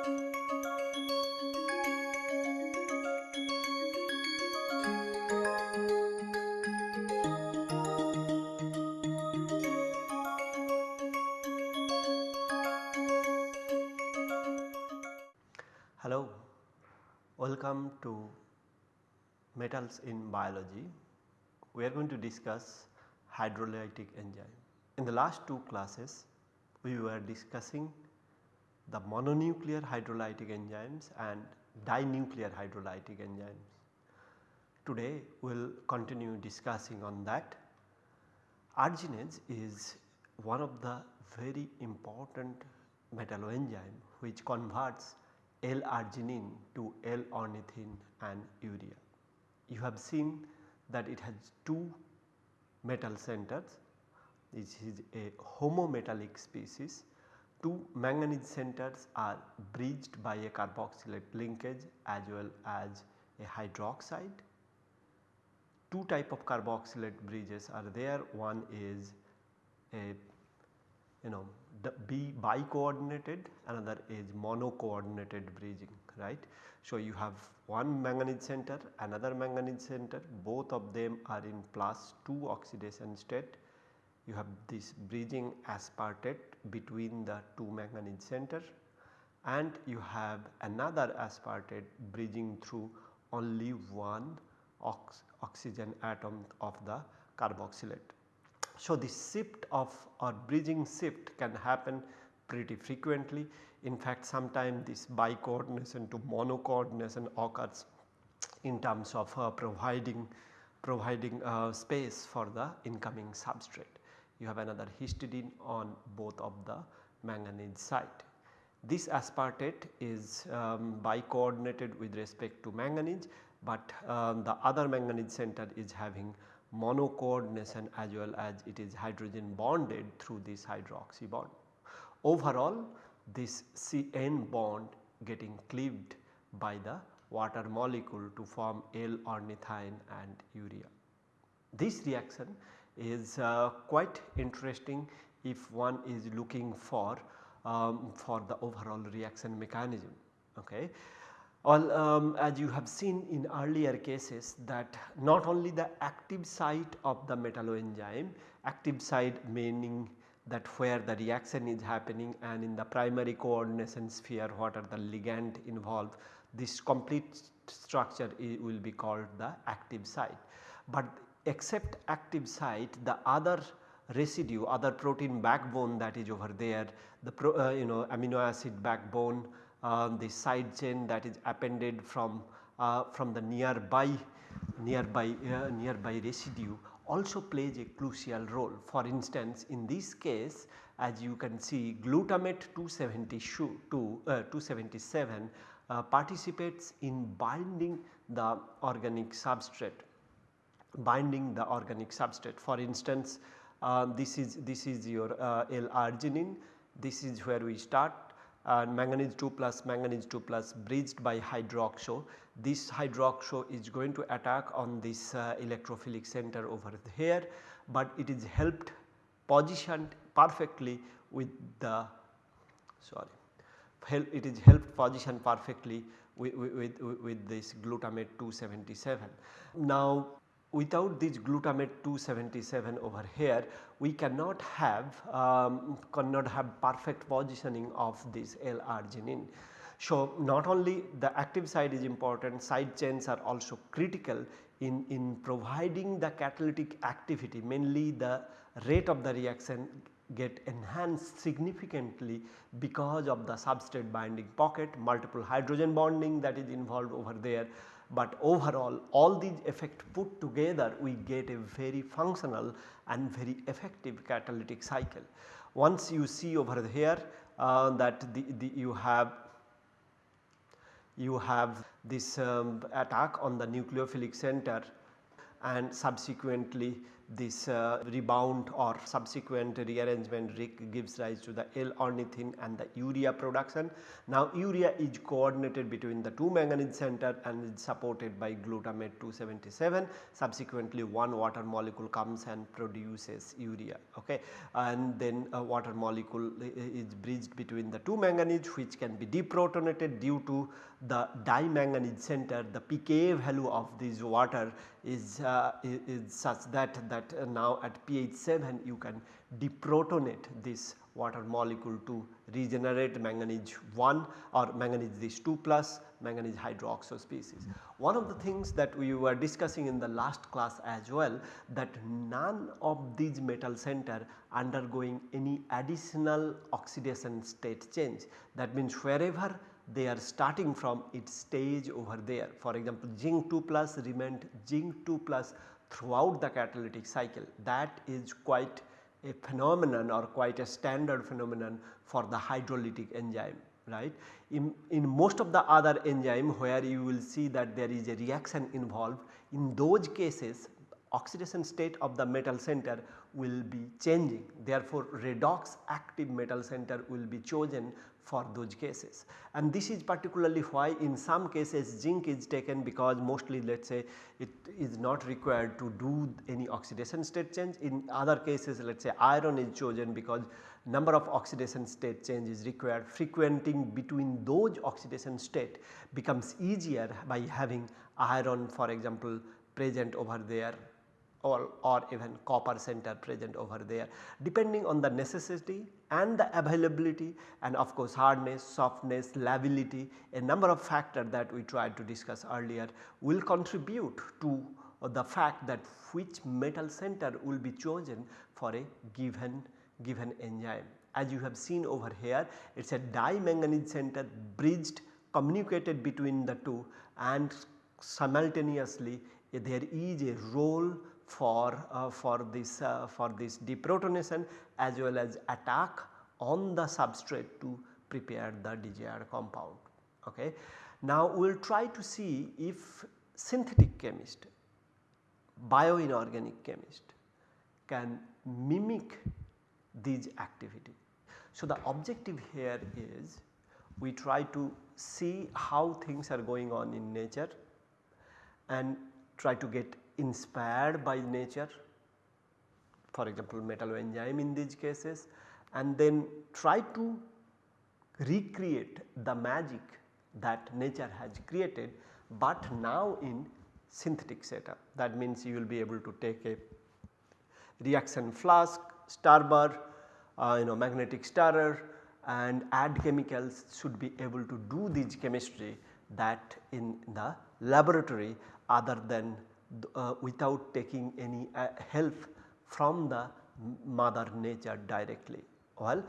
Hello, welcome to metals in biology. We are going to discuss hydrolytic enzyme. In the last two classes we were discussing the mononuclear hydrolytic enzymes and dinuclear hydrolytic enzymes. Today we will continue discussing on that. Arginase is one of the very important metalloenzyme which converts L-arginine to L-ornithine and urea. You have seen that it has two metal centers this is a homometallic species. Two manganese centers are bridged by a carboxylate linkage as well as a hydroxide. Two type of carboxylate bridges are there one is a you know B bi-coordinated another is mono coordinated bridging right. So, you have one manganese center another manganese center both of them are in plus 2 oxidation state. You have this bridging aspartate between the two manganese center and you have another aspartate bridging through only one ox oxygen atom of the carboxylate. So, the shift of or bridging shift can happen pretty frequently. In fact, sometimes this bi-coordination to mono-coordination occurs in terms of uh, providing providing uh, space for the incoming substrate. You have another histidine on both of the manganese site. This aspartate is um, bi-coordinated with respect to manganese, but um, the other manganese center is having mono coordination as well as it is hydrogen bonded through this hydroxy bond. Overall this CN bond getting cleaved by the water molecule to form L-ornithine and urea. This reaction is uh, quite interesting if one is looking for um, for the overall reaction mechanism. Okay. Well, um, as you have seen in earlier cases that not only the active site of the metalloenzyme, active site meaning that where the reaction is happening and in the primary coordination sphere what are the ligand involved, this complete structure will be called the active site. But except active site the other residue other protein backbone that is over there the pro, uh, you know amino acid backbone uh, the side chain that is appended from uh, from the nearby nearby uh, nearby residue also plays a crucial role. For instance, in this case as you can see glutamate 272 uh, 277 uh, participates in binding the organic substrate binding the organic substrate. For instance, uh, this is this is your uh, L-arginine, this is where we start and manganese 2 plus manganese 2 plus bridged by hydroxo. This hydroxo is going to attack on this uh, electrophilic center over here, but it is helped positioned perfectly with the sorry help it is helped positioned perfectly with, with, with this glutamate 277. Now without this glutamate 277 over here we cannot have um, cannot have perfect positioning of this L-arginine. So, not only the active side is important side chains are also critical in, in providing the catalytic activity mainly the rate of the reaction get enhanced significantly because of the substrate binding pocket multiple hydrogen bonding that is involved over there but overall all these effect put together we get a very functional and very effective catalytic cycle. Once you see over here uh, that the, the you have you have this um, attack on the nucleophilic center and subsequently this uh, rebound or subsequent rearrangement gives rise to the L-ornithine and the urea production. Now urea is coordinated between the two manganese center and is supported by glutamate 277 subsequently one water molecule comes and produces urea okay? And then a water molecule is bridged between the two manganese which can be deprotonated due to the dimanganese center. The pKa value of this water is, uh, is such that that uh, now at pH 7 you can deprotonate this water molecule to regenerate manganese 1 or manganese this 2 plus manganese hydroxide species. One of the things that we were discussing in the last class as well that none of these metal center undergoing any additional oxidation state change. That means wherever they are starting from its stage over there. For example, zinc 2 plus remained zinc 2 plus throughout the catalytic cycle that is quite a phenomenon or quite a standard phenomenon for the hydrolytic enzyme right. In, in most of the other enzyme where you will see that there is a reaction involved in those cases oxidation state of the metal center will be changing therefore redox active metal center will be chosen for those cases. And this is particularly why in some cases zinc is taken because mostly let us say it is not required to do any oxidation state change. In other cases let us say iron is chosen because number of oxidation state change is required frequenting between those oxidation state becomes easier by having iron for example present over there or, or even copper center present over there depending on the necessity and the availability and of course hardness, softness, lability a number of factors that we tried to discuss earlier will contribute to the fact that which metal center will be chosen for a given given enzyme. As you have seen over here it is a dimanganese center bridged communicated between the two and simultaneously there is a role for, uh, for this uh, for this deprotonation as well as attack on the substrate to prepare the desired compound. Okay. Now we will try to see if synthetic chemist, bioinorganic chemist can mimic these activity. So the objective here is we try to see how things are going on in nature and try to get inspired by nature for example metal enzyme in these cases and then try to recreate the magic that nature has created but now in synthetic setup. That means you will be able to take a reaction flask, starburst, uh, you know magnetic stirrer and add chemicals should be able to do this chemistry that in the laboratory other than uh, without taking any uh, help from the mother nature directly. Well,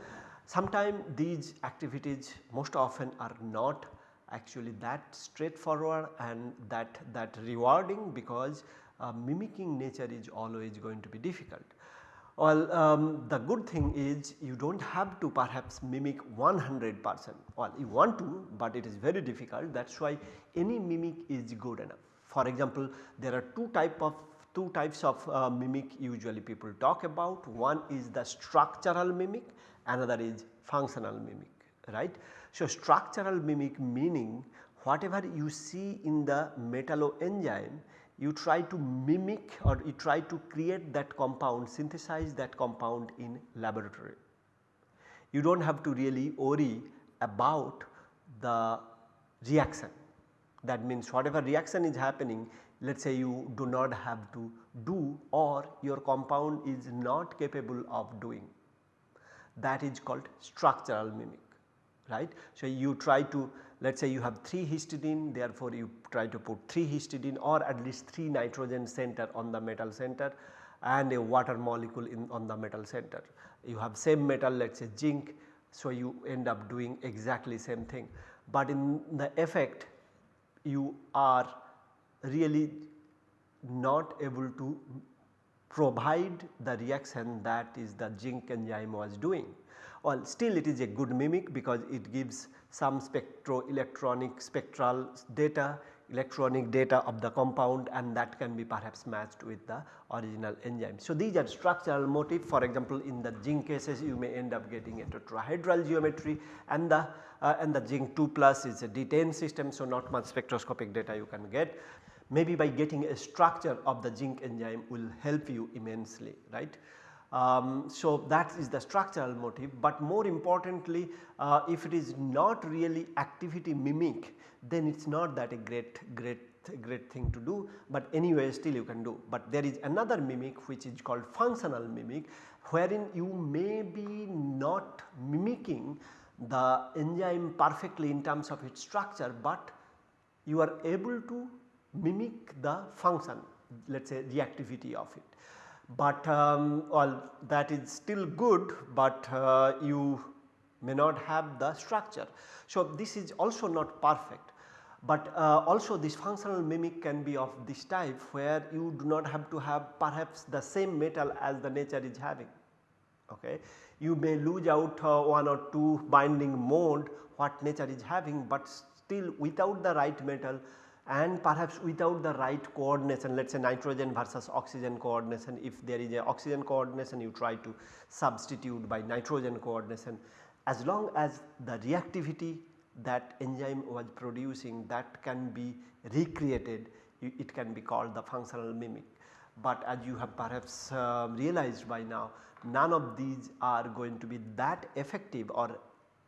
sometimes these activities most often are not actually that straightforward and that, that rewarding because uh, mimicking nature is always going to be difficult. Well, um, the good thing is you do not have to perhaps mimic 100 percent, well you want to but it is very difficult that is why any mimic is good enough. For example, there are two type of two types of uh, mimic usually people talk about. One is the structural mimic, another is functional mimic, right. So, structural mimic meaning whatever you see in the metalloenzyme you try to mimic or you try to create that compound synthesize that compound in laboratory. You do not have to really worry about the reaction that means whatever reaction is happening let us say you do not have to do or your compound is not capable of doing that is called structural mimic right. So, you try to let us say you have 3 histidine therefore, you try to put 3 histidine or at least 3 nitrogen center on the metal center and a water molecule in on the metal center. You have same metal let us say zinc so you end up doing exactly same thing. But in the effect you are really not able to provide the reaction that is the zinc enzyme was doing. Well still it is a good mimic because it gives some spectroelectronic spectral data electronic data of the compound and that can be perhaps matched with the original enzyme. So, these are structural motif for example in the zinc cases you may end up getting a tetrahedral geometry and the uh, and the zinc 2 plus is a D10 system. So, not much spectroscopic data you can get maybe by getting a structure of the zinc enzyme will help you immensely right. Um, so, that is the structural motif, but more importantly uh, if it is not really activity mimic then it is not that a great great great thing to do, but anyway still you can do. But there is another mimic which is called functional mimic wherein you may be not mimicking the enzyme perfectly in terms of its structure, but you are able to mimic the function let us say reactivity of it. But um, well that is still good, but uh, you may not have the structure. So, this is also not perfect but uh, also this functional mimic can be of this type where you do not have to have perhaps the same metal as the nature is having. Okay. You may lose out uh, one or two binding mode what nature is having, but still without the right metal and perhaps without the right coordination let us say nitrogen versus oxygen coordination if there is a oxygen coordination you try to substitute by nitrogen coordination as long as the reactivity that enzyme was producing that can be recreated it can be called the functional mimic. But as you have perhaps uh, realized by now none of these are going to be that effective or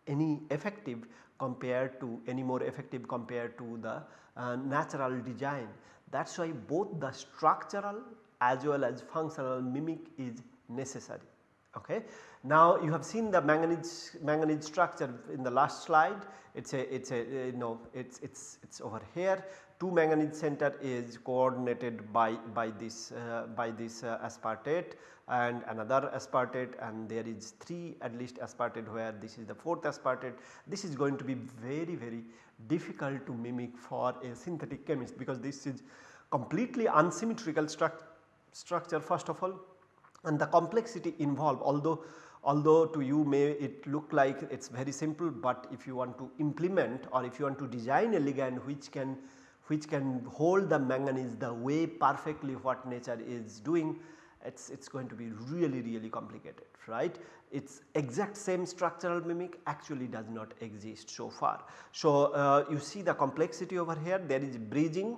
any effective compared to any more effective compared to the uh, natural design. That is why both the structural as well as functional mimic is necessary. Okay. Now you have seen the manganese manganese structure in the last slide. It's a it's a you know it's it's it's over here. Two manganese center is coordinated by by this uh, by this uh, aspartate and another aspartate and there is 3 at least aspartate where this is the fourth aspartate. This is going to be very very difficult to mimic for a synthetic chemist because this is completely unsymmetrical struct structure first of all. And the complexity involved although although to you may it look like it is very simple, but if you want to implement or if you want to design a ligand which can which can hold the manganese the way perfectly what nature is doing it is going to be really really complicated right. Its exact same structural mimic actually does not exist so far. So, uh, you see the complexity over here there is bridging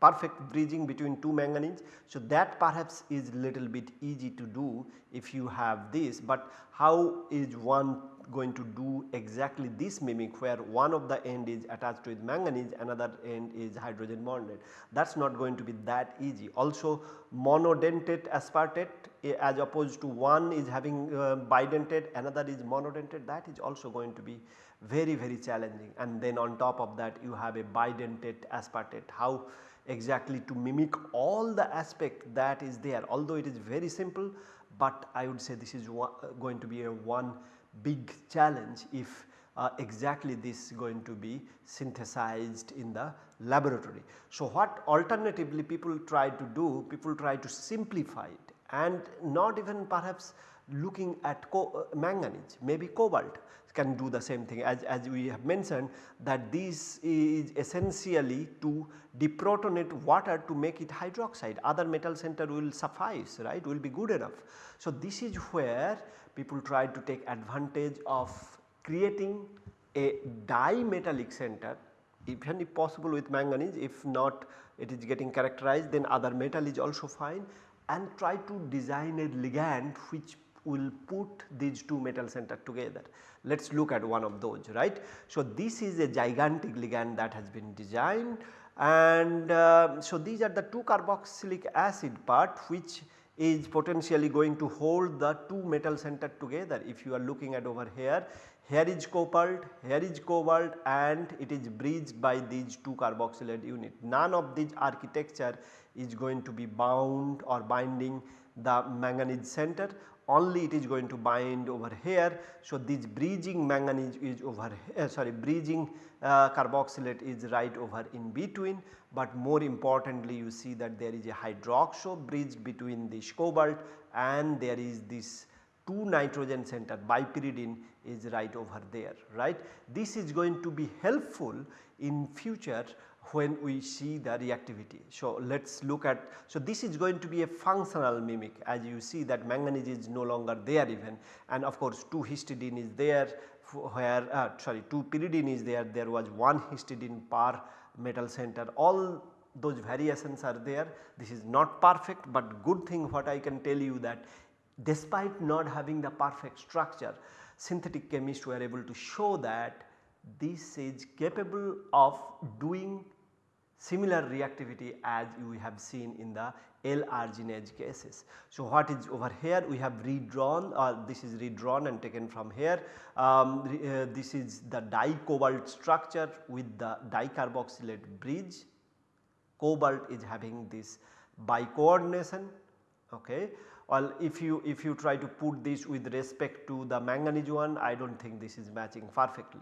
perfect bridging between two manganese. So, that perhaps is little bit easy to do if you have this, but how is one going to do exactly this mimic where one of the end is attached with manganese another end is hydrogen bonded. That is not going to be that easy. Also monodentate aspartate eh, as opposed to one is having uh, bidentate another is monodentate that is also going to be very very challenging. And then on top of that you have a bidentate aspartate. How exactly to mimic all the aspect that is there. Although it is very simple, but I would say this is uh, going to be a one big challenge if uh, exactly this is going to be synthesized in the laboratory. So, what alternatively people try to do, people try to simplify it and not even perhaps looking at uh, manganese maybe cobalt can do the same thing. As, as we have mentioned that this is essentially to deprotonate water to make it hydroxide. Other metal center will suffice right? Will be good enough. So, this is where people try to take advantage of creating a dimetallic center. Even if possible with manganese if not it is getting characterized then other metal is also fine. And try to design a ligand which will put these two metal center together. Let us look at one of those right. So, this is a gigantic ligand that has been designed and uh, so these are the two carboxylic acid part which is potentially going to hold the two metal center together if you are looking at over here. Here is cobalt, here is cobalt and it is bridged by these two carboxylate unit. None of this architecture is going to be bound or binding the manganese center only it is going to bind over here. So, this bridging manganese is over here sorry bridging uh, carboxylate is right over in between, but more importantly you see that there is a hydroxo bridge between this cobalt and there is this 2 nitrogen center bipyridine is right over there right. This is going to be helpful in future when we see the reactivity. So, let us look at so this is going to be a functional mimic. As you see that manganese is no longer there even. And of course 2 histidine is there where uh, sorry 2 pyridine is there. There was 1 histidine per metal center. All those variations are there. This is not perfect but good thing what I can tell you that despite not having the perfect structure synthetic chemists were able to show that this is capable of doing similar reactivity as you have seen in the L-arginase cases. So, what is over here we have redrawn or uh, this is redrawn and taken from here. Um, uh, this is the dicobalt structure with the dicarboxylate bridge. Cobalt is having this bicoordination okay. Well if you if you try to put this with respect to the manganese one I do not think this is matching perfectly.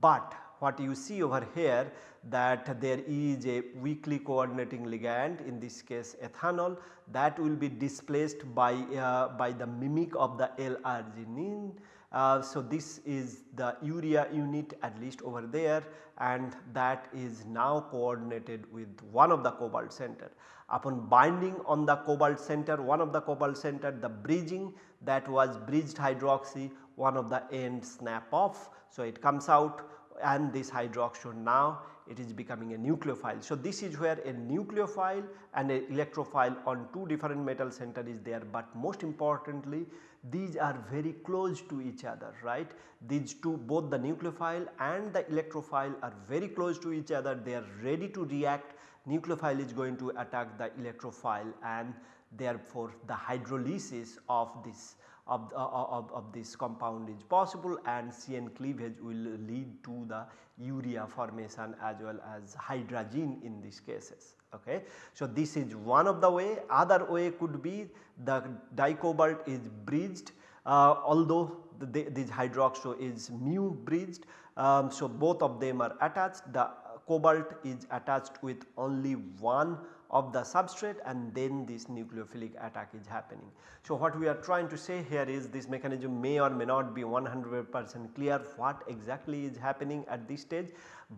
But what you see over here that there is a weakly coordinating ligand in this case ethanol that will be displaced by, uh, by the mimic of the L-arginine. Uh, so, this is the urea unit at least over there and that is now coordinated with one of the cobalt center. Upon binding on the cobalt center one of the cobalt center the bridging that was bridged hydroxy one of the end snap off. So, it comes out and this hydroxide now it is becoming a nucleophile. So, this is where a nucleophile and an electrophile on two different metal center is there, but most importantly these are very close to each other right. These two both the nucleophile and the electrophile are very close to each other they are ready to react nucleophile is going to attack the electrophile and therefore the hydrolysis of this of, uh, of, of this compound is possible and CN cleavage will lead to the urea formation as well as hydrazine in these cases. Okay. So, this is one of the way other way could be the dicobalt is bridged uh, although the, this hydroxo is mu bridged. Um, so, both of them are attached the cobalt is attached with only one of the substrate and then this nucleophilic attack is happening. So, what we are trying to say here is this mechanism may or may not be 100 percent clear what exactly is happening at this stage,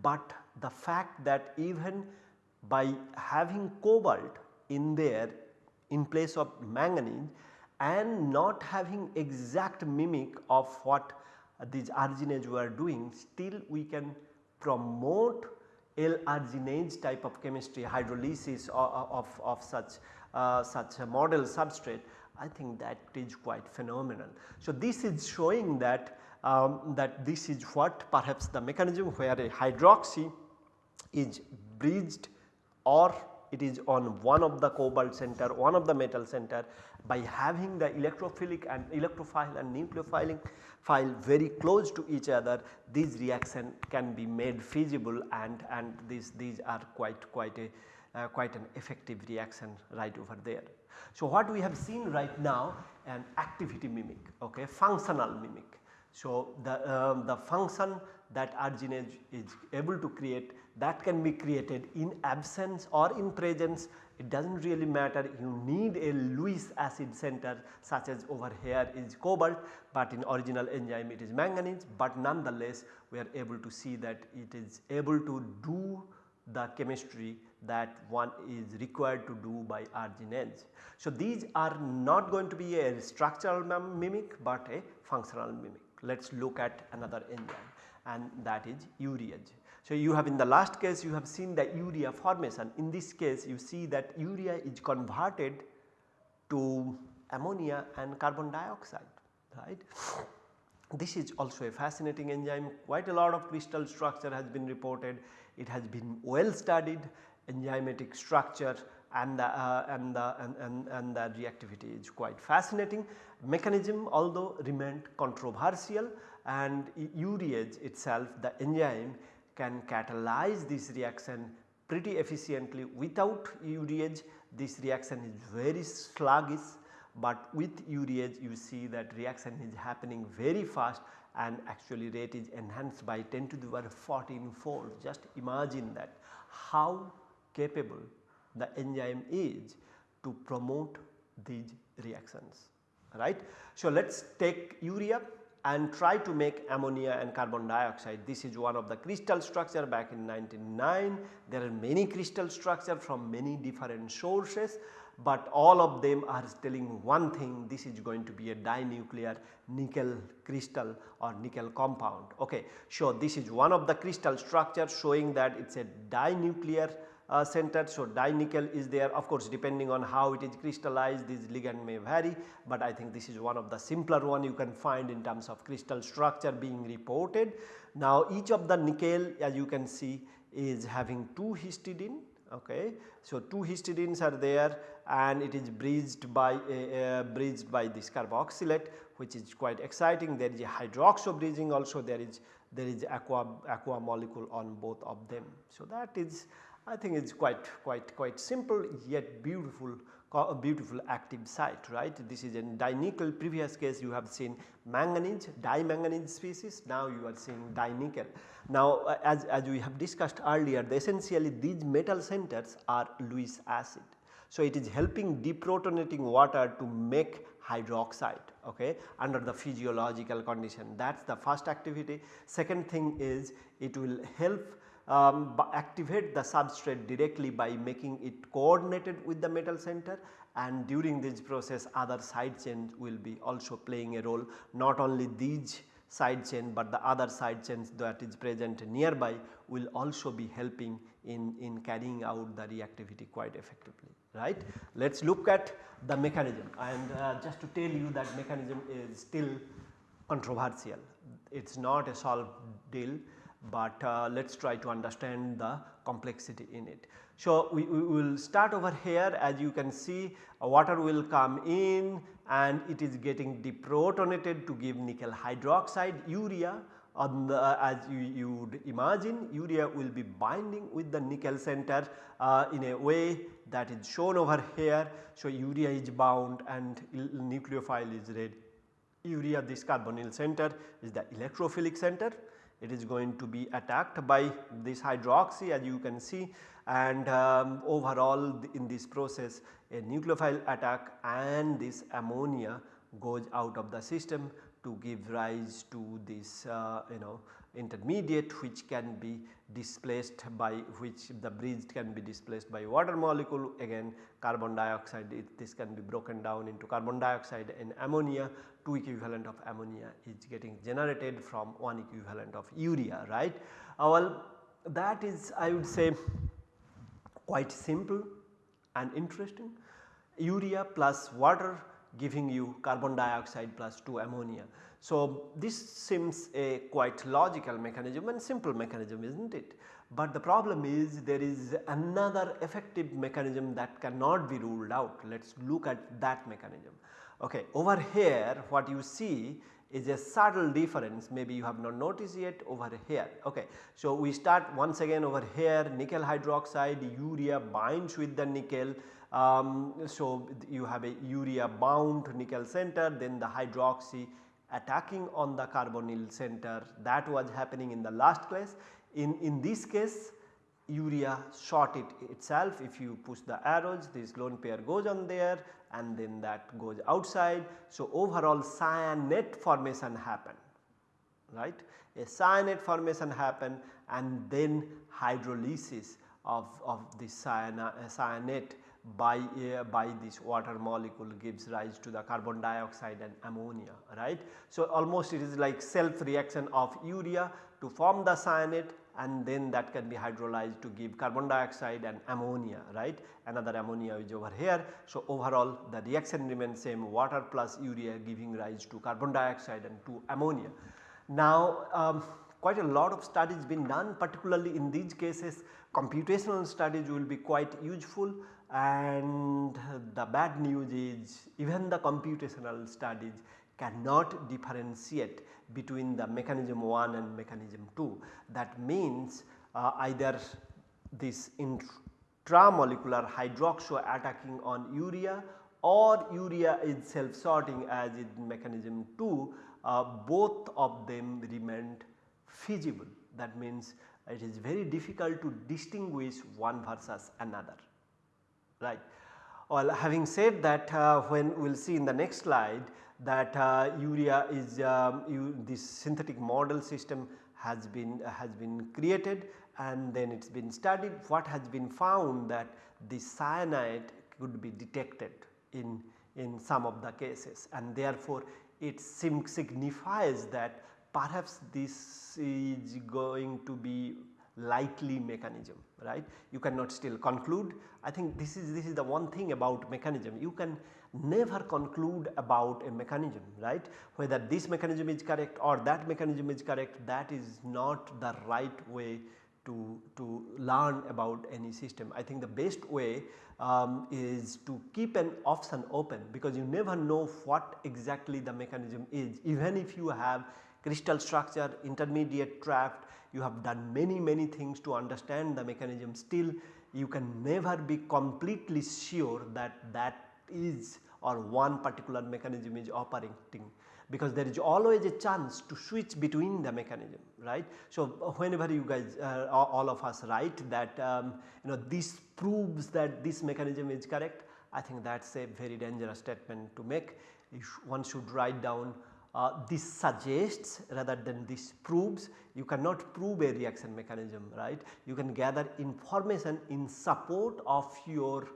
but the fact that even by having cobalt in there in place of manganese and not having exact mimic of what these arginase were doing still we can promote L-arginase type of chemistry hydrolysis of, of, of such, uh, such a model substrate I think that is quite phenomenal. So, this is showing that um, that this is what perhaps the mechanism where a hydroxy is bridged or it is on one of the cobalt center, one of the metal center by having the electrophilic and electrophile and nucleophilic file very close to each other these reaction can be made feasible and, and these, these are quite, quite a uh, quite an effective reaction right over there. So, what we have seen right now an activity mimic okay functional mimic. So, the, um, the function that arginase is able to create that can be created in absence or in presence it does not really matter you need a Lewis acid center such as over here is cobalt but in original enzyme it is manganese but nonetheless we are able to see that it is able to do the chemistry that one is required to do by arginase. So, these are not going to be a structural mimic but a functional mimic. Let us look at another enzyme and that is urease. So, you have in the last case you have seen the urea formation in this case you see that urea is converted to ammonia and carbon dioxide right. This is also a fascinating enzyme quite a lot of crystal structure has been reported it has been well studied enzymatic structure and the, uh, and, the and, and, and the reactivity is quite fascinating. Mechanism although remained controversial and urease itself the enzyme can catalyze this reaction pretty efficiently. Without urease this reaction is very sluggish but with urease you see that reaction is happening very fast and actually rate is enhanced by 10 to the power 14 fold. Just imagine that. How capable the enzyme is to promote these reactions right. So, let us take urea and try to make ammonia and carbon dioxide. This is one of the crystal structure back in 1909. There are many crystal structure from many different sources, but all of them are telling one thing this is going to be a dinuclear nickel crystal or nickel compound. Okay. So, this is one of the crystal structure showing that it is a dinuclear uh, centered. So, dinickel is there of course depending on how it is crystallized this ligand may vary, but I think this is one of the simpler one you can find in terms of crystal structure being reported. Now each of the nickel as you can see is having 2 histidine okay. So, 2 histidines are there and it is bridged by uh, bridged by this carboxylate which is quite exciting there is a hydroxo bridging also there is there is aqua aqua molecule on both of them. So, that is I think it is quite quite quite simple yet beautiful a beautiful active site right. This is in dinickel previous case you have seen manganese dimanganese species now you are seeing dinickel. Now uh, as, as we have discussed earlier the essentially these metal centers are Lewis acid. So it is helping deprotonating water to make hydroxide okay, under the physiological condition that is the first activity. Second thing is it will help um, activate the substrate directly by making it coordinated with the metal center. And during this process other side chains will be also playing a role. Not only these side chain but the other side chains that is present nearby will also be helping in, in carrying out the reactivity quite effectively right. Let us look at the mechanism. And uh, just to tell you that mechanism is still controversial. It is not a solved deal but uh, let us try to understand the complexity in it. So, we, we, will start over here as you can see water will come in and it is getting deprotonated to give nickel hydroxide urea the as you, you would imagine urea will be binding with the nickel center uh, in a way that is shown over here. So, urea is bound and nucleophile is red urea this carbonyl center is the electrophilic center it is going to be attacked by this hydroxy as you can see and um, overall in this process a nucleophile attack and this ammonia goes out of the system to give rise to this uh, you know intermediate which can be displaced by which the bridge can be displaced by water molecule. Again carbon dioxide it, this can be broken down into carbon dioxide and ammonia 2 equivalent of ammonia is getting generated from 1 equivalent of urea right. Uh, well that is I would say quite simple and interesting urea plus water giving you carbon dioxide plus 2 ammonia. So, this seems a quite logical mechanism and simple mechanism is not it. But the problem is there is another effective mechanism that cannot be ruled out. Let us look at that mechanism. Okay, over here what you see is a subtle difference maybe you have not noticed yet over here. Okay. So, we start once again over here nickel hydroxide urea binds with the nickel. Um, so, you have a urea bound nickel center then the hydroxy attacking on the carbonyl center that was happening in the last class. In, in this case urea short it itself if you push the arrows this lone pair goes on there and then that goes outside. So, overall cyanate formation happen right a cyanate formation happen and then hydrolysis of, of the cyanate by, uh, by this water molecule gives rise to the carbon dioxide and ammonia right. So, almost it is like self reaction of urea to form the cyanate and then that can be hydrolyzed to give carbon dioxide and ammonia right another ammonia is over here. So, overall the reaction remains same water plus urea giving rise to carbon dioxide and to ammonia. Now um, quite a lot of studies been done particularly in these cases computational studies will be quite useful and the bad news is even the computational studies cannot differentiate between the mechanism 1 and mechanism 2. That means uh, either this intramolecular hydroxo attacking on urea or urea is self sorting as in mechanism 2 uh, both of them remained feasible. That means it is very difficult to distinguish one versus another right. Well having said that uh, when we will see in the next slide that uh, urea is um, you, this synthetic model system has been uh, has been created and then it has been studied. What has been found that the cyanide could be detected in, in some of the cases and therefore it signifies that perhaps this is going to be likely mechanism right. You cannot still conclude I think this is this is the one thing about mechanism you can never conclude about a mechanism right whether this mechanism is correct or that mechanism is correct that is not the right way to, to learn about any system. I think the best way um, is to keep an option open because you never know what exactly the mechanism is even if you have crystal structure, intermediate draft, you have done many many things to understand the mechanism. Still you can never be completely sure that that is or one particular mechanism is operating because there is always a chance to switch between the mechanism right. So, whenever you guys uh, all of us write that um, you know this proves that this mechanism is correct I think that is a very dangerous statement to make. One should write down uh, this suggests rather than this proves you cannot prove a reaction mechanism right. You can gather information in support of your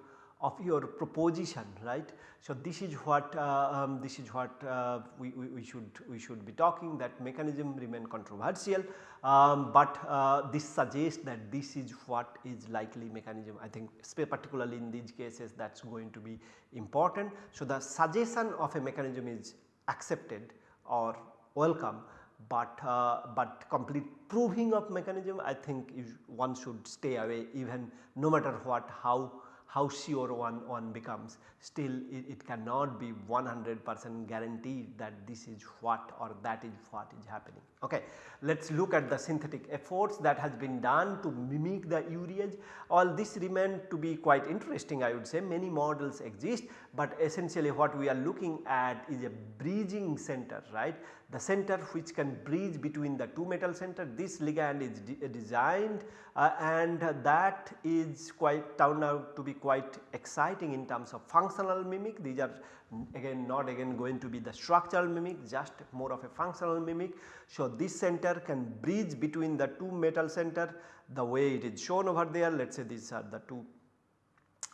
of your proposition right. So, this is what uh, um, this is what uh, we, we, we, should we should be talking that mechanism remain controversial, um, but uh, this suggests that this is what is likely mechanism I think particularly in these cases that is going to be important. So, the suggestion of a mechanism is accepted or welcome, but uh, but complete proving of mechanism I think one should stay away even no matter what how how sure one, one becomes still it, it cannot be 100 percent guaranteed that this is what or that is what is happening. Okay. Let us look at the synthetic efforts that has been done to mimic the urease all this remain to be quite interesting I would say many models exist, but essentially what we are looking at is a bridging center right the center which can bridge between the two metal center. This ligand is de designed uh, and that is quite turned out to be quite exciting in terms of functional mimic. These are again not again going to be the structural mimic just more of a functional mimic. So, this center can bridge between the two metal center. The way it is shown over there let us say these are the two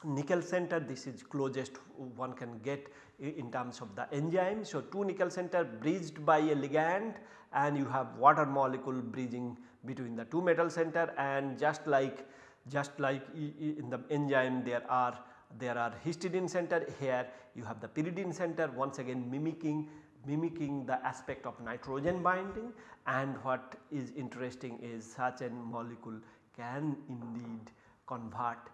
nickel center. This is closest one can get in terms of the enzyme. So, 2 nickel center bridged by a ligand and you have water molecule bridging between the 2 metal center and just like just like in the enzyme there are there are histidine center here you have the pyridine center once again mimicking mimicking the aspect of nitrogen binding and what is interesting is such a molecule can indeed convert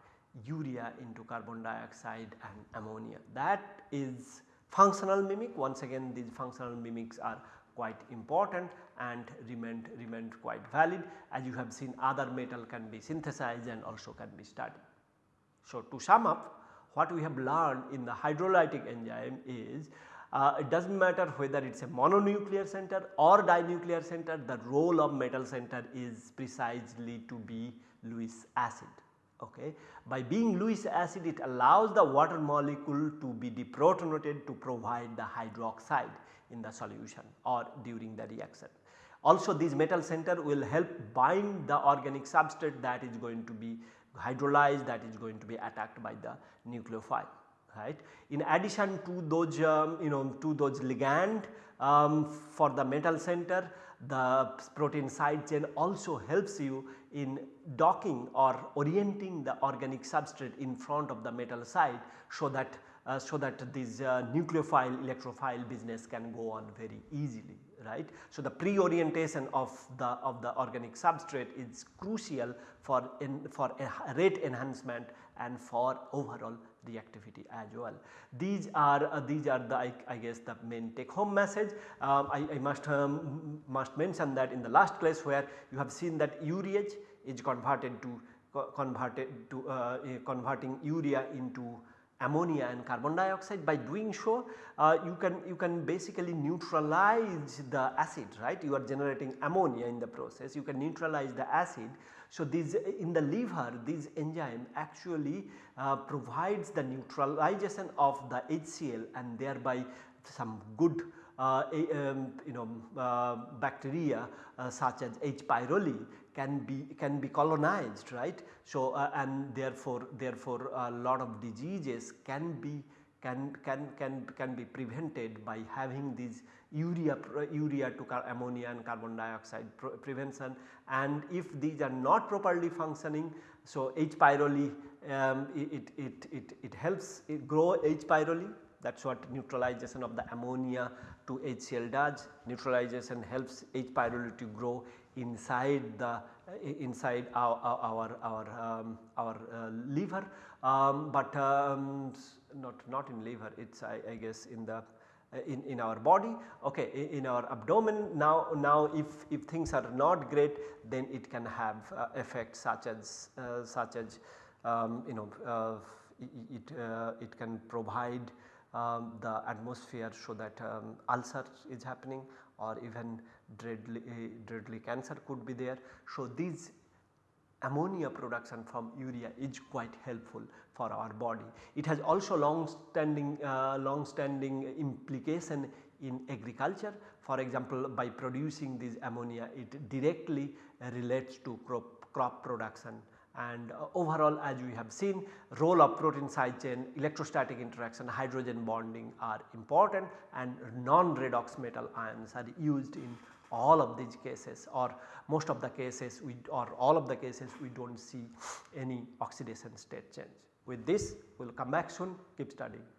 urea into carbon dioxide and ammonia. That is functional mimic once again these functional mimics are quite important and remained remained quite valid as you have seen other metal can be synthesized and also can be studied. So, to sum up what we have learned in the hydrolytic enzyme is uh, it does not matter whether it is a mononuclear center or dinuclear center the role of metal center is precisely to be Lewis acid okay. By being Lewis acid it allows the water molecule to be deprotonated to provide the hydroxide in the solution or during the reaction. Also this metal center will help bind the organic substrate that is going to be hydrolyzed that is going to be attacked by the nucleophile right. In addition to those um, you know to those ligand um, for the metal center the protein side chain also helps you in docking or orienting the organic substrate in front of the metal side so that uh, so that this uh, nucleophile electrophile business can go on very easily right. So, the pre-orientation of the of the organic substrate is crucial for in, for rate enhancement and for overall reactivity as well. These are uh, these are the I, I, guess the main take home message. Um, I, I, must um, must mention that in the last class where you have seen that urease is converted to converted to uh, converting urea into ammonia and carbon dioxide. By doing so uh, you can you can basically neutralize the acid right? You are generating ammonia in the process. You can neutralize the acid. So, this in the liver this enzyme actually uh, provides the neutralization of the HCl and thereby some good uh, um, you know uh, bacteria uh, such as H. pylori can be can be colonized right. So, uh, and therefore, therefore a lot of diseases can be can can can can be prevented by having these urea urea to ammonia and carbon dioxide prevention and if these are not properly functioning. So, H. pylori um, it, it, it, it helps it grow H. pylori that is what neutralization of the ammonia to HCl does. Neutralization helps H. pylori to grow inside the inside our our our, um, our uh, liver, um, but um, not not in liver it is I, I, guess in the uh, in, in our body. Okay in, in, our abdomen. Now now if, if things are not great then it can have uh, effects such as uh, such as um, you know uh, it, it can provide um, the atmosphere so that um, ulcer is happening or even deadly, deadly cancer could be there. So, these ammonia production from urea is quite helpful for our body. It has also long standing uh, long standing implication in agriculture for example by producing this ammonia it directly relates to crop, crop production and uh, overall as we have seen role of protein side chain, electrostatic interaction, hydrogen bonding are important and non-redox metal ions are used in all of these cases or most of the cases we or all of the cases we do not see any oxidation state change. With this we will come back soon keep studying.